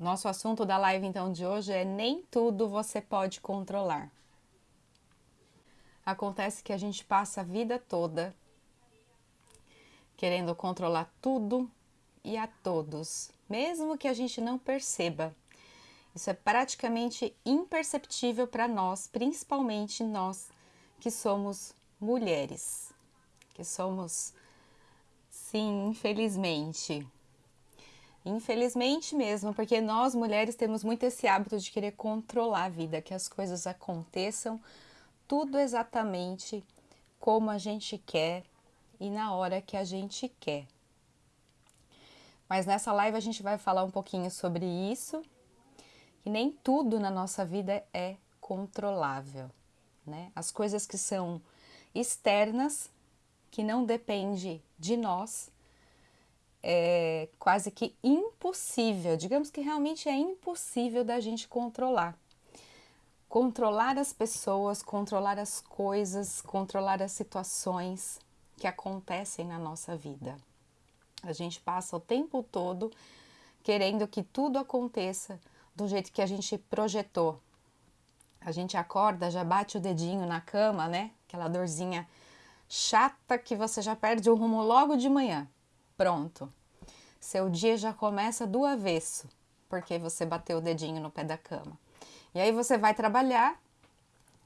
Nosso assunto da live então de hoje é nem tudo você pode controlar. Acontece que a gente passa a vida toda querendo controlar tudo e a todos, mesmo que a gente não perceba. Isso é praticamente imperceptível para nós, principalmente nós que somos mulheres, que somos, sim, infelizmente. Infelizmente mesmo, porque nós mulheres temos muito esse hábito de querer controlar a vida, que as coisas aconteçam tudo exatamente como a gente quer e na hora que a gente quer. Mas nessa live a gente vai falar um pouquinho sobre isso, que nem tudo na nossa vida é controlável, né? As coisas que são externas, que não depende de nós, é quase que impossível, digamos que realmente é impossível da gente controlar. Controlar as pessoas, controlar as coisas, controlar as situações que acontecem na nossa vida. A gente passa o tempo todo querendo que tudo aconteça do jeito que a gente projetou. A gente acorda, já bate o dedinho na cama, né? Aquela dorzinha chata que você já perde o rumo logo de manhã. Pronto. Seu dia já começa do avesso, porque você bateu o dedinho no pé da cama. E aí você vai trabalhar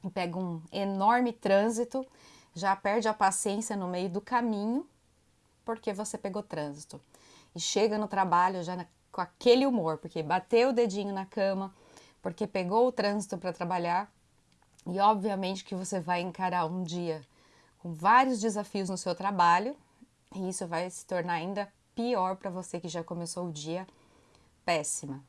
e pega um enorme trânsito já perde a paciência no meio do caminho porque você pegou trânsito. E chega no trabalho já na, com aquele humor, porque bateu o dedinho na cama, porque pegou o trânsito para trabalhar. E obviamente que você vai encarar um dia com vários desafios no seu trabalho, e isso vai se tornar ainda pior para você que já começou o dia péssima.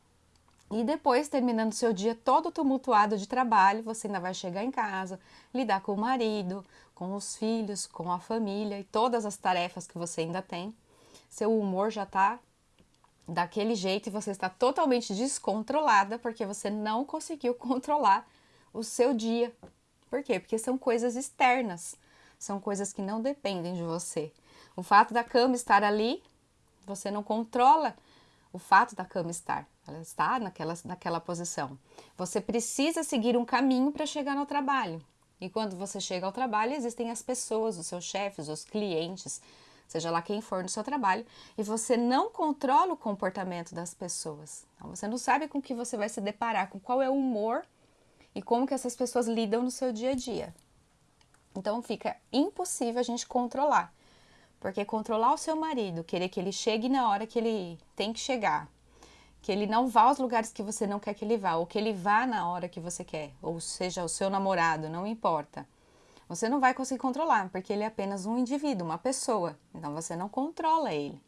E depois, terminando seu dia todo tumultuado de trabalho, você ainda vai chegar em casa, lidar com o marido, com os filhos, com a família e todas as tarefas que você ainda tem. Seu humor já está daquele jeito e você está totalmente descontrolada porque você não conseguiu controlar o seu dia. Por quê? Porque são coisas externas, são coisas que não dependem de você. O fato da cama estar ali, você não controla o fato da cama estar. Ela está naquela, naquela posição. Você precisa seguir um caminho para chegar no trabalho. E quando você chega ao trabalho, existem as pessoas, os seus chefes, os clientes, seja lá quem for no seu trabalho, e você não controla o comportamento das pessoas. Então, você não sabe com que você vai se deparar, com qual é o humor e como que essas pessoas lidam no seu dia a dia. Então fica impossível a gente controlar. Porque controlar o seu marido, querer que ele chegue na hora que ele tem que chegar, que ele não vá aos lugares que você não quer que ele vá, ou que ele vá na hora que você quer, ou seja, o seu namorado, não importa. Você não vai conseguir controlar, porque ele é apenas um indivíduo, uma pessoa. Então você não controla ele.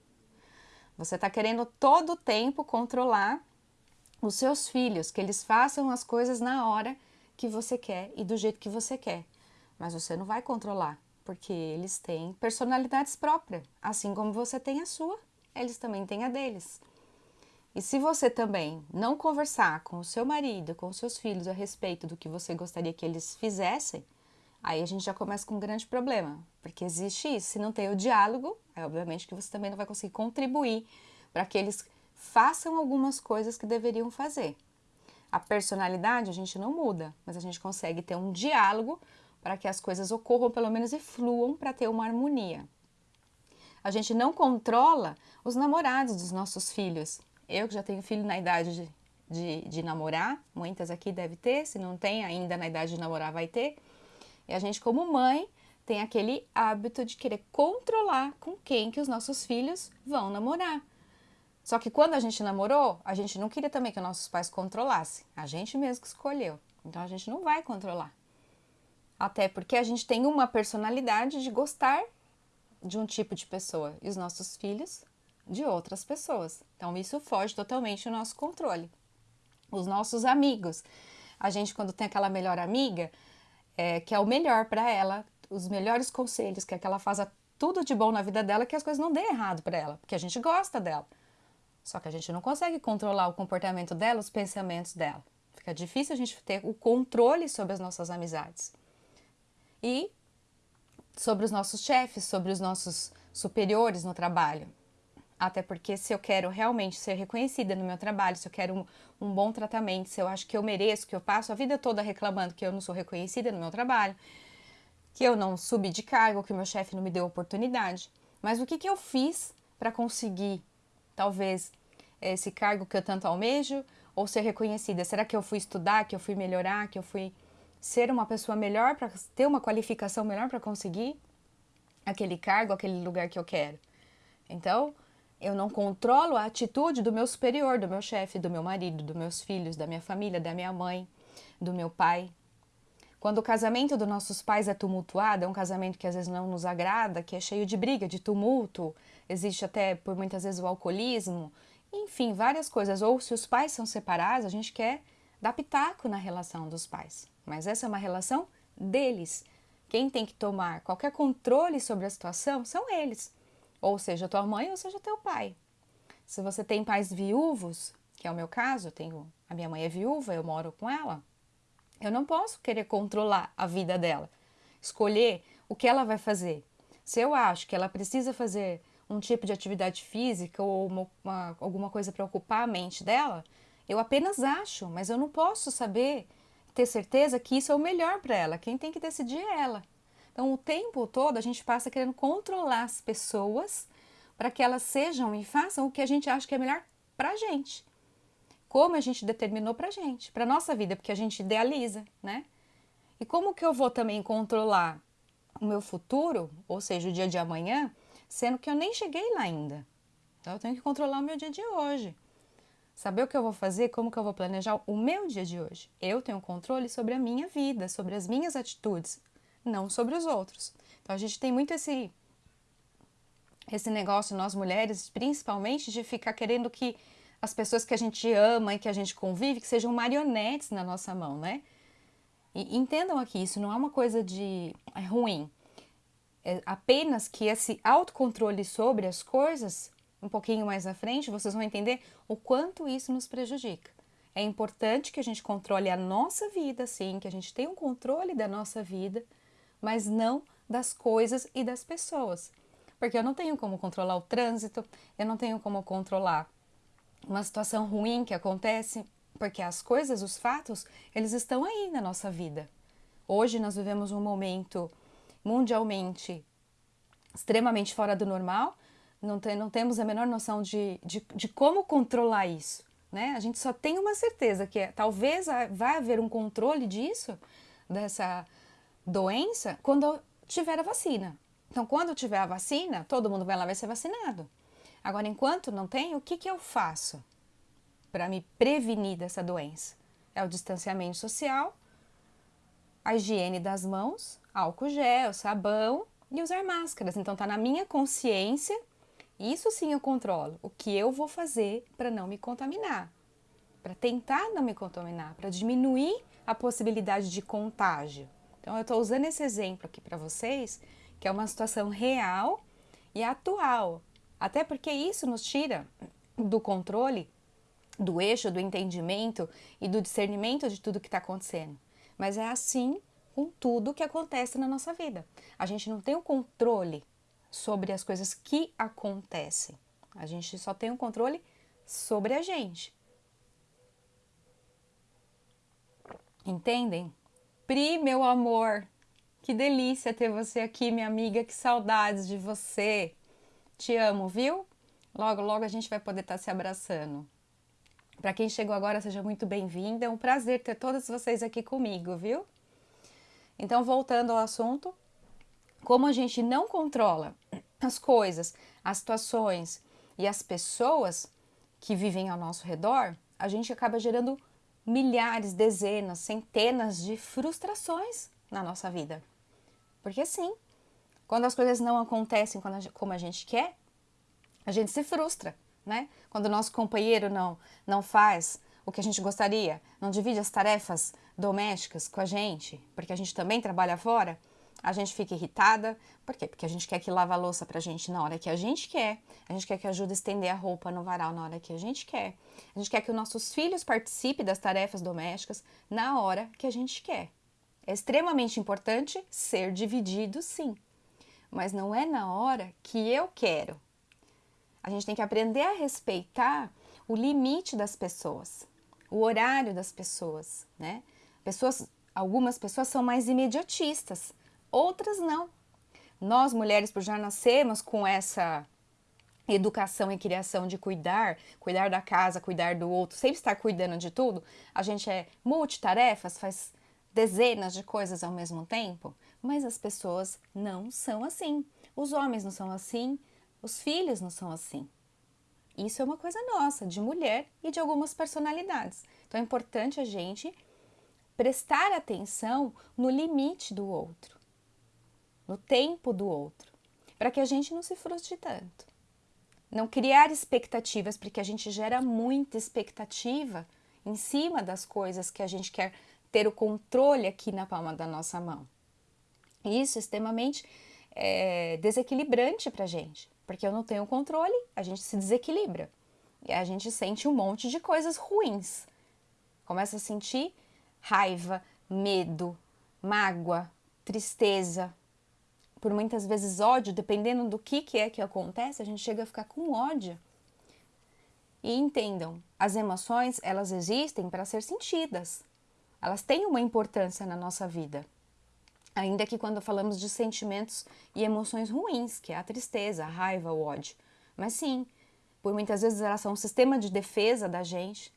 Você está querendo todo o tempo controlar os seus filhos, que eles façam as coisas na hora que você quer e do jeito que você quer. Mas você não vai controlar, porque eles têm personalidades próprias. Assim como você tem a sua, eles também têm a deles. E se você também não conversar com o seu marido, com os seus filhos a respeito do que você gostaria que eles fizessem, aí a gente já começa com um grande problema, porque existe isso. Se não tem o diálogo, é obviamente que você também não vai conseguir contribuir para que eles façam algumas coisas que deveriam fazer. A personalidade a gente não muda, mas a gente consegue ter um diálogo para que as coisas ocorram pelo menos e fluam para ter uma harmonia. A gente não controla os namorados dos nossos filhos. Eu que já tenho filho na idade de, de, de namorar, muitas aqui deve ter, se não tem ainda na idade de namorar vai ter. E a gente como mãe tem aquele hábito de querer controlar com quem que os nossos filhos vão namorar. Só que quando a gente namorou, a gente não queria também que nossos pais controlassem. A gente mesmo que escolheu. Então a gente não vai controlar. Até porque a gente tem uma personalidade de gostar de um tipo de pessoa. E os nossos filhos de outras pessoas. Então, isso foge totalmente do nosso controle. Os nossos amigos. A gente, quando tem aquela melhor amiga, é, que é o melhor para ela, os melhores conselhos, quer que ela faça tudo de bom na vida dela, que as coisas não dêem errado para ela, porque a gente gosta dela. Só que a gente não consegue controlar o comportamento dela, os pensamentos dela. Fica difícil a gente ter o controle sobre as nossas amizades. E sobre os nossos chefes, sobre os nossos superiores no trabalho. Até porque se eu quero realmente ser reconhecida no meu trabalho, se eu quero um, um, bom tratamento, se eu acho que eu mereço, que eu passo a vida toda reclamando que eu não sou reconhecida no meu trabalho, que eu não subi de cargo, que o meu chefe não me deu oportunidade. Mas o que, que eu fiz para conseguir, talvez, esse cargo que eu tanto almejo ou ser reconhecida? Será que eu fui estudar, que eu fui melhorar, que eu fui ser uma pessoa melhor para ter uma qualificação melhor para conseguir aquele cargo, aquele lugar que eu quero? Então, eu não controlo a atitude do meu superior, do meu chefe, do meu marido, dos meus filhos, da minha família, da minha mãe, do meu pai. Quando o casamento dos nossos pais é tumultuado, é um casamento que às vezes não nos agrada, que é cheio de briga, de tumulto, existe até por muitas vezes o alcoolismo, enfim, várias coisas. Ou se os pais são separados, a gente quer dar pitaco na relação dos pais. Mas essa é uma relação deles. Quem tem que tomar qualquer controle sobre a situação são eles ou seja tua mãe ou seja teu pai. Se você tem pais viúvos, que é o meu caso, tenho a minha mãe é viúva, eu moro com ela, eu não posso querer controlar a vida dela, escolher o que ela vai fazer. Se eu acho que ela precisa fazer um tipo de atividade física ou uma, uma, alguma coisa para ocupar a mente dela, eu apenas acho, mas eu não posso saber, ter certeza que isso é o melhor para ela. Quem tem que decidir é ela. Então, o tempo todo a gente passa querendo controlar as pessoas para que elas sejam e façam o que a gente acha que é melhor para a gente. Como a gente determinou para a gente, para nossa vida, porque a gente idealiza, né? E como que eu vou também controlar o meu futuro, ou seja, o dia de amanhã, sendo que eu nem cheguei lá ainda. Então eu tenho que controlar o meu dia de hoje. Saber o que eu vou fazer, como que eu vou planejar o meu dia de hoje. Eu tenho controle sobre a minha vida, sobre as minhas atitudes, não sobre os outros. Então a gente tem muito esse esse negócio nós mulheres, principalmente de ficar querendo que as pessoas que a gente ama e que a gente convive que sejam marionetes na nossa mão, né? E entendam aqui, isso não é uma coisa de é ruim. É apenas que esse autocontrole sobre as coisas, um pouquinho mais à frente, vocês vão entender o quanto isso nos prejudica. É importante que a gente controle a nossa vida, sim, que a gente tenha um controle da nossa vida, mas não das coisas e das pessoas. Porque eu não tenho como controlar o trânsito, eu não tenho como controlar uma situação ruim que acontece, porque as coisas, os fatos, eles estão aí na nossa vida. Hoje nós vivemos um momento mundialmente extremamente fora do normal, não, tem, não temos a menor noção de, de, de como controlar isso. Né? A gente só tem uma certeza que é, talvez vai haver um controle disso, dessa doença quando tiver a vacina. Então, quando tiver a vacina, todo mundo vai lá vai ser vacinado. Agora, enquanto não tem, o que, que eu faço para me prevenir dessa doença? É o distanciamento social, a higiene das mãos, álcool gel, sabão e usar máscaras. Então, está na minha consciência, isso sim eu controlo. O que eu vou fazer para não me contaminar, para tentar não me contaminar, para diminuir a possibilidade de contágio. Então, eu estou usando esse exemplo aqui para vocês, que é uma situação real e atual. Até porque isso nos tira do controle, do eixo, do entendimento e do discernimento de tudo que está acontecendo. Mas é assim com tudo que acontece na nossa vida. A gente não tem o controle sobre as coisas que acontecem. A gente só tem o controle sobre a gente. Entendem? Pri, meu amor, que delícia ter você aqui, minha amiga, que saudades de você. Te amo, viu? Logo, logo a gente vai poder estar tá se abraçando. Para quem chegou agora, seja muito bem-vinda. É um prazer ter todos vocês aqui comigo, viu? Então, voltando ao assunto, como a gente não controla as coisas, as situações e as pessoas que vivem ao nosso redor, a gente acaba gerando milhares, dezenas, centenas de frustrações na nossa vida. Porque sim, quando as coisas não acontecem como a gente quer, a gente se frustra, né? Quando o nosso companheiro não, não faz o que a gente gostaria, não divide as tarefas domésticas com a gente, porque a gente também trabalha fora, a gente fica irritada. Por quê? Porque a gente quer que lava a louça pra gente na hora que a gente quer. A gente quer que ajude a estender a roupa no varal na hora que a gente quer. A gente quer que os nossos filhos participem das tarefas domésticas na hora que a gente quer. É extremamente importante ser dividido, sim. Mas não é na hora que eu quero. A gente tem que aprender a respeitar o limite das pessoas, o horário das pessoas, né? Pessoas, algumas pessoas são mais imediatistas, outras não. Nós mulheres, por já nascemos com essa educação e criação de cuidar, cuidar da casa, cuidar do outro, sempre estar cuidando de tudo, a gente é multitarefas, faz dezenas de coisas ao mesmo tempo, mas as pessoas não são assim. Os homens não são assim, os filhos não são assim. Isso é uma coisa nossa, de mulher e de algumas personalidades. Então é importante a gente prestar atenção no limite do outro, no tempo do outro, para que a gente não se frustre tanto. Não criar expectativas, porque a gente gera muita expectativa em cima das coisas que a gente quer ter o controle aqui na palma da nossa mão. Isso é extremamente é, desequilibrante para a gente, porque eu não tenho controle, a gente se desequilibra e a gente sente um monte de coisas ruins. Começa a sentir raiva, medo, mágoa, tristeza, por muitas vezes ódio, dependendo do que, que é que acontece, a gente chega a ficar com ódio. E entendam, as emoções, elas existem para ser sentidas. Elas têm uma importância na nossa vida. Ainda que quando falamos de sentimentos e emoções ruins, que é a tristeza, a raiva, o ódio. Mas sim, por muitas vezes elas são um sistema de defesa da gente.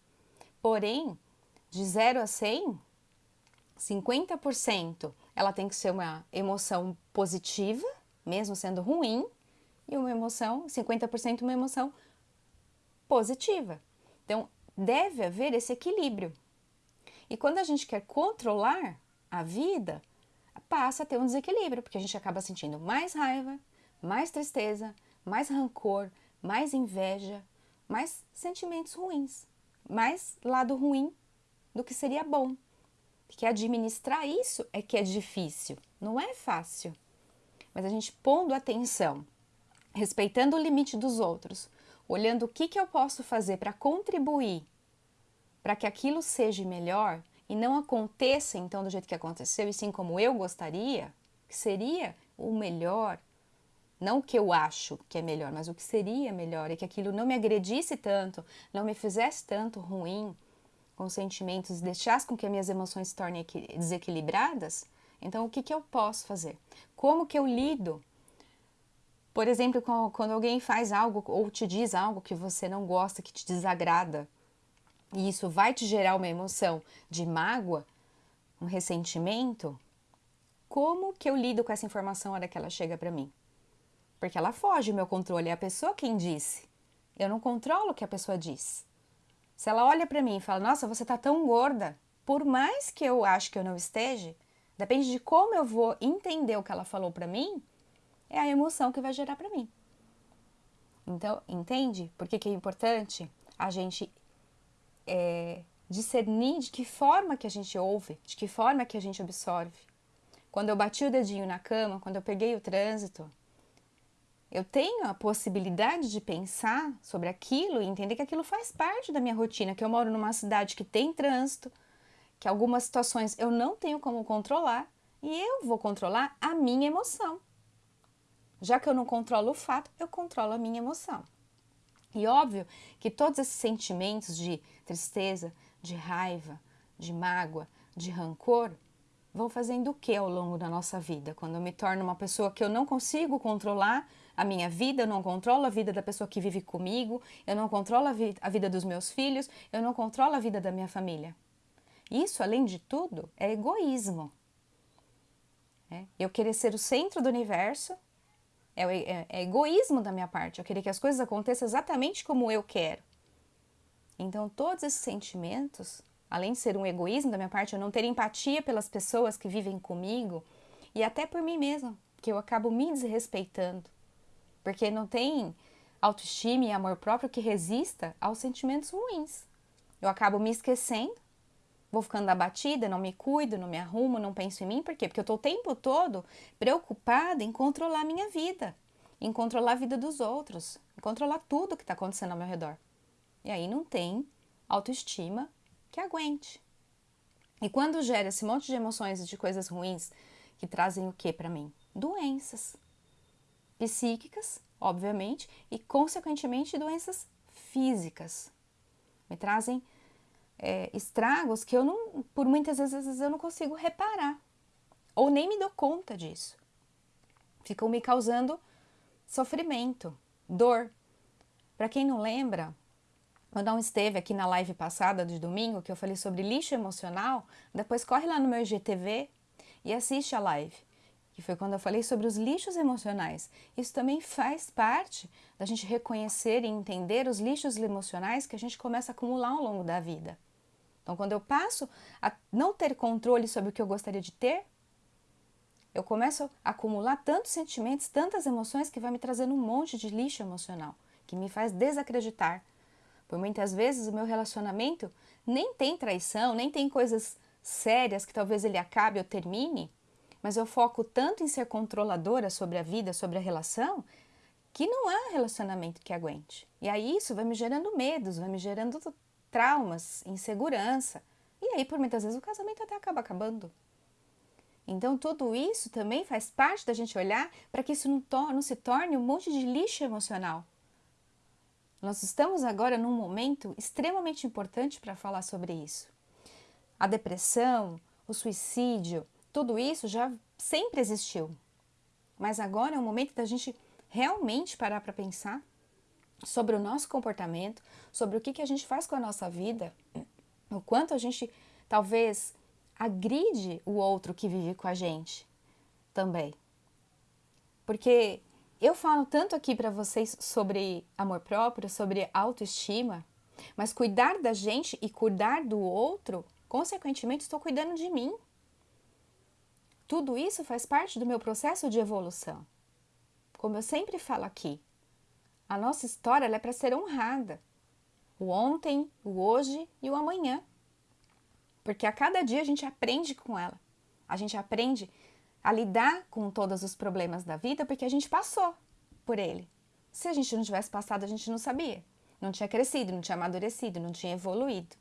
Porém, de 0 a 100, 50% ela tem que ser uma emoção positiva, mesmo sendo ruim, e uma emoção, 50% uma emoção positiva. Então, deve haver esse equilíbrio. E quando a gente quer controlar a vida, passa a ter um desequilíbrio, porque a gente acaba sentindo mais raiva, mais tristeza, mais rancor, mais inveja, mais sentimentos ruins, mais lado ruim do que seria bom. Porque administrar isso é que é difícil, não é fácil. Mas a gente pondo atenção, respeitando o limite dos outros, olhando o que, que eu posso fazer para contribuir para que aquilo seja melhor e não aconteça então do jeito que aconteceu, e sim como eu gostaria, que seria o melhor, não o que eu acho que é melhor, mas o que seria melhor, e que aquilo não me agredisse tanto, não me fizesse tanto ruim, com sentimentos, deixasse com que as minhas emoções se tornem desequilibradas, então o que, que eu posso fazer? Como que eu lido? Por exemplo, quando alguém faz algo ou te diz algo que você não gosta, que te desagrada, e isso vai te gerar uma emoção de mágoa, um ressentimento, como que eu lido com essa informação na hora que ela chega para mim? Porque ela foge do meu controle, é a pessoa quem disse. Eu não controlo o que a pessoa diz. Se ela olha para mim e fala: "Nossa, você tá tão gorda", por mais que eu acho que eu não esteja, depende de como eu vou entender o que ela falou para mim, é a emoção que vai gerar para mim. Então, entende? Por que, que é importante a gente é, discernir de que forma que a gente ouve, de que forma que a gente absorve. Quando eu bati o dedinho na cama, quando eu peguei o trânsito, eu tenho a possibilidade de pensar sobre aquilo e entender que aquilo faz parte da minha rotina, que eu moro numa cidade que tem trânsito, que algumas situações eu não tenho como controlar e eu vou controlar a minha emoção. Já que eu não controlo o fato, eu controlo a minha emoção. E óbvio que todos esses sentimentos de tristeza, de raiva, de mágoa, de rancor, vão fazendo o que ao longo da nossa vida? Quando eu me torno uma pessoa que eu não consigo controlar a minha vida, eu não controlo a vida da pessoa que vive comigo, eu não controlo a, vi a vida dos meus filhos, eu não controlo a vida da minha família. Isso, além de tudo, é egoísmo. É eu querer ser o centro do universo é, é, é egoísmo da minha parte. Eu querer que as coisas aconteçam exatamente como eu quero. Então, todos esses sentimentos além de ser um egoísmo da minha parte, eu não ter empatia pelas pessoas que vivem comigo e até por mim mesma, que eu acabo me desrespeitando, porque não tem autoestima e amor próprio que resista aos sentimentos ruins. Eu acabo me esquecendo, vou ficando abatida, não me cuido, não me arrumo, não penso em mim, por quê? Porque eu estou o tempo todo preocupada em controlar a minha vida, em controlar a vida dos outros, em controlar tudo que está acontecendo ao meu redor. E aí não tem autoestima que aguente. E quando gera esse monte de emoções e de coisas ruins que trazem o que para mim? Doenças psíquicas obviamente, e consequentemente doenças físicas. Me trazem é, estragos que eu não, por muitas vezes eu não consigo reparar ou nem me dou conta disso. Ficam me causando sofrimento, dor. Para quem não lembra, quando não esteve aqui na live passada de domingo, que eu falei sobre lixo emocional, depois corre lá no meu IGTV e assiste a live, que foi quando eu falei sobre os lixos emocionais. Isso também faz parte da gente reconhecer e entender os lixos emocionais que a gente começa a acumular ao longo da vida. Então, quando eu passo a não ter controle sobre o que eu gostaria de ter, eu começo a acumular tantos sentimentos, tantas emoções que vai me trazendo um monte de lixo emocional, que me faz desacreditar por muitas vezes o meu relacionamento nem tem traição, nem tem coisas sérias que talvez ele acabe ou termine, mas eu foco tanto em ser controladora sobre a vida, sobre a relação, que não há relacionamento que aguente. E aí isso vai me gerando medos, vai me gerando traumas, insegurança. E aí, por muitas vezes, o casamento até acaba acabando. Então, tudo isso também faz parte da gente olhar para que isso não, não se torne um monte de lixo emocional. Nós estamos agora num momento extremamente importante para falar sobre isso. A depressão, o suicídio, tudo isso já sempre existiu. Mas agora é o momento da gente realmente parar para pensar sobre o nosso comportamento, sobre o que, que a gente faz com a nossa vida, o quanto a gente talvez agride o outro que vive com a gente também. Porque eu falo tanto aqui para vocês sobre amor próprio, sobre autoestima, mas cuidar da gente e cuidar do outro, consequentemente, estou cuidando de mim. Tudo isso faz parte do meu processo de evolução. Como eu sempre falo aqui, a nossa história é para ser honrada. O ontem, o hoje e o amanhã. Porque a cada dia a gente aprende com ela. A gente aprende a lidar com todos os problemas da vida porque a gente passou por ele. Se a gente não tivesse passado, a gente não sabia. Não tinha crescido, não tinha amadurecido, não tinha evoluído.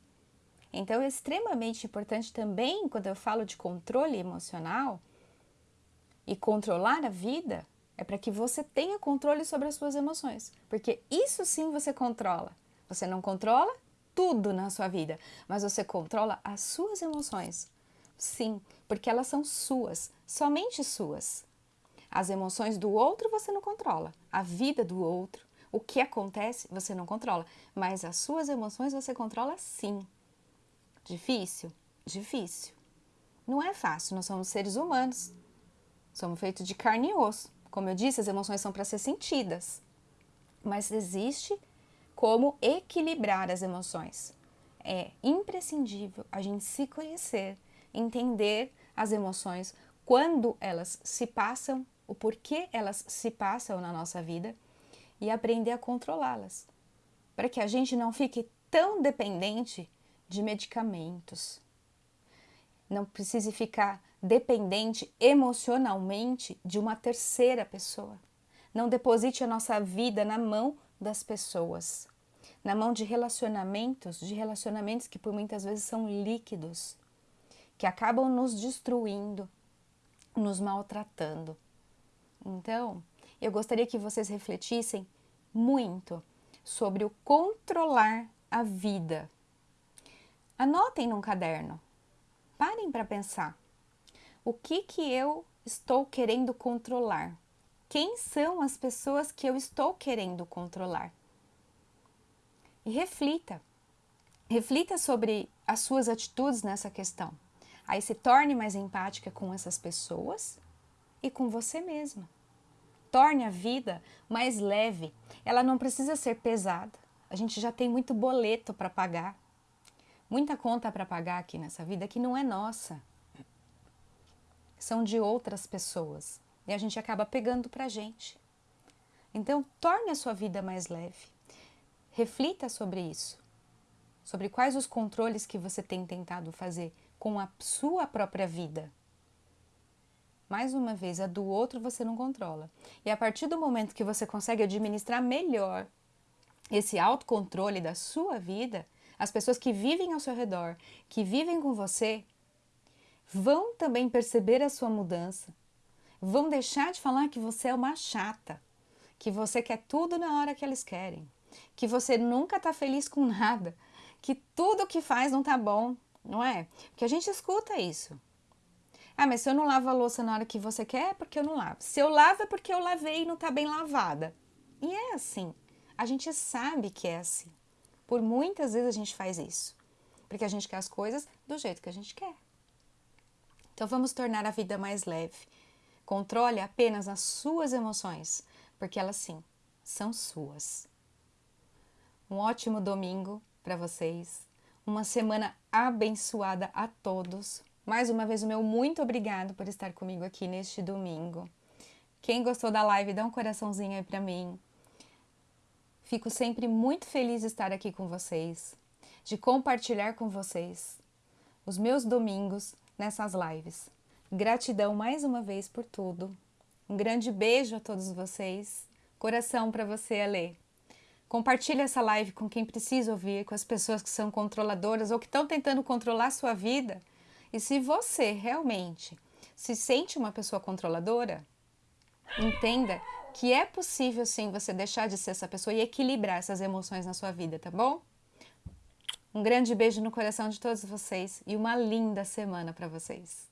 Então é extremamente importante também, quando eu falo de controle emocional e controlar a vida, é para que você tenha controle sobre as suas emoções. Porque isso sim você controla. Você não controla tudo na sua vida, mas você controla as suas emoções. Sim, porque elas são suas, somente suas. As emoções do outro você não controla, a vida do outro, o que acontece você não controla, mas as suas emoções você controla sim. Difícil? Difícil. Não é fácil, nós somos seres humanos. Somos feitos de carne e osso. Como eu disse, as emoções são para ser sentidas. Mas existe como equilibrar as emoções. É imprescindível a gente se conhecer, entender as emoções quando elas se passam, o porquê elas se passam na nossa vida e aprender a controlá-las, para que a gente não fique tão dependente de medicamentos. Não precise ficar dependente emocionalmente de uma terceira pessoa. Não deposite a nossa vida na mão das pessoas, na mão de relacionamentos, de relacionamentos que por muitas vezes são líquidos, que acabam nos destruindo, nos maltratando. Então, eu gostaria que vocês refletissem muito sobre o controlar a vida. Anotem num caderno. Parem para pensar. O que que eu estou querendo controlar? Quem são as pessoas que eu estou querendo controlar? E reflita. Reflita sobre as suas atitudes nessa questão. Aí se torne mais empática com essas pessoas e com você mesma. Torne a vida mais leve. Ela não precisa ser pesada. A gente já tem muito boleto para pagar. Muita conta para pagar aqui nessa vida que não é nossa. São de outras pessoas. E a gente acaba pegando para gente. Então, torne a sua vida mais leve. Reflita sobre isso. Sobre quais os controles que você tem tentado fazer com a sua própria vida. Mais uma vez, a do outro você não controla. E a partir do momento que você consegue administrar melhor esse autocontrole da sua vida, as pessoas que vivem ao seu redor, que vivem com você, vão também perceber a sua mudança. Vão deixar de falar que você é uma chata, que você quer tudo na hora que eles querem, que você nunca tá feliz com nada, que tudo que faz não tá bom, não é? Porque a gente escuta isso. Ah, mas se eu não lavo a louça na hora que você quer, é porque eu não lavo. Se eu lavo é porque eu lavei e não tá bem lavada. E é assim. A gente sabe que é assim. Por muitas vezes a gente faz isso. Porque a gente quer as coisas do jeito que a gente quer. Então vamos tornar a vida mais leve. Controle apenas as suas emoções, porque elas sim são suas. Um ótimo domingo para vocês. Uma semana abençoada a todos. Mais uma vez, o meu muito obrigado por estar comigo aqui neste domingo. Quem gostou da live, dá um coraçãozinho aí para mim. Fico sempre muito feliz de estar aqui com vocês, de compartilhar com vocês os meus domingos nessas lives. Gratidão mais uma vez por tudo. Um grande beijo a todos vocês. Coração para você, Ale. Compartilhe essa live com quem precisa ouvir, com as pessoas que são controladoras ou que estão tentando controlar a sua vida. E se você realmente se sente uma pessoa controladora, entenda que é possível sim você deixar de ser essa pessoa e equilibrar essas emoções na sua vida, tá bom? Um grande beijo no coração de todos vocês e uma linda semana para vocês.